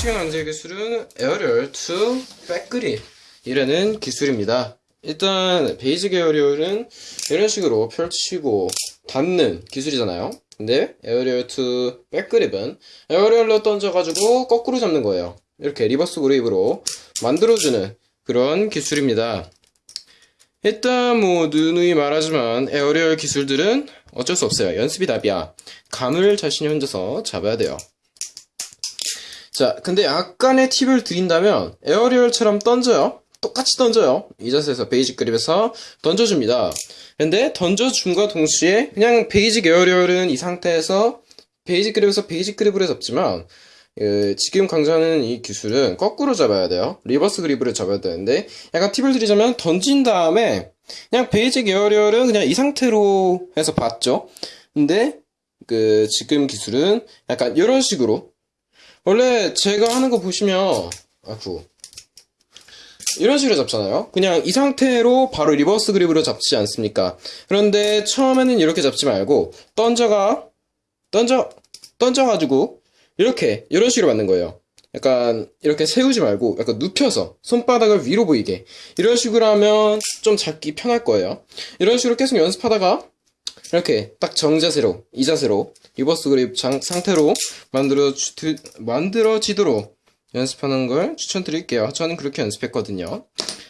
시간 강제 기술은 aerial to back grip 이라는 기술입니다. 일단 basic aerial은 이런 식으로 펼치고 닫는 기술이잖아요. 근데 에어리얼 to 백그립은 에어리얼로 던져가지고 거꾸로 잡는 거예요. 이렇게 reverse grip으로 만들어주는 그런 기술입니다. 일단 뭐 누누이 말하지만 aerial 기술들은 어쩔 수 없어요. 연습이 답이야. 감을 자신이 혼자서 잡아야 돼요. 자, 근데 약간의 팁을 드린다면 aerial처럼 던져요. 똑같이 던져요. 이 자세에서 basic grip에서 던져줍니다. 근데 던져줌과 동시에 그냥 basic aerial은 이 상태에서 basic grip에서 basic grip으로 잡지만 그, 지금 강조하는 이 기술은 거꾸로 잡아야 돼요. reverse grip으로 잡아야 되는데 약간 팁을 드리자면 던진 다음에 그냥 basic aerial은 그냥 이 상태로 해서 받죠. 근데 그 지금 기술은 약간 이런 식으로 원래 제가 하는 거 보시면 아구 이런 식으로 잡잖아요. 그냥 이 상태로 바로 reverse grip으로 잡지 않습니까? 그런데 처음에는 이렇게 잡지 말고 던져가 던져 던져 가지고 이렇게 이런 식으로 받는 거예요. 약간 이렇게 세우지 말고 약간 눕혀서 손바닥을 위로 보이게 이런 식으로 하면 좀 잡기 편할 거예요. 이런 식으로 계속 연습하다가 이렇게 딱 정자세로 이 자세로 reverse grip 장- 상태로 만들어 주, 만들어지도록 연습하는 걸 추천드릴게요. 저는 그렇게 연습했거든요.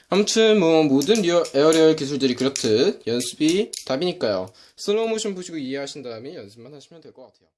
아무튼 뭐 모든 리어, aerial 기술들이 그렇듯 연습이 답이니까요. 슬로우 모션 보시고 이해하신 다음에 연습만 하시면 될 것 같아요.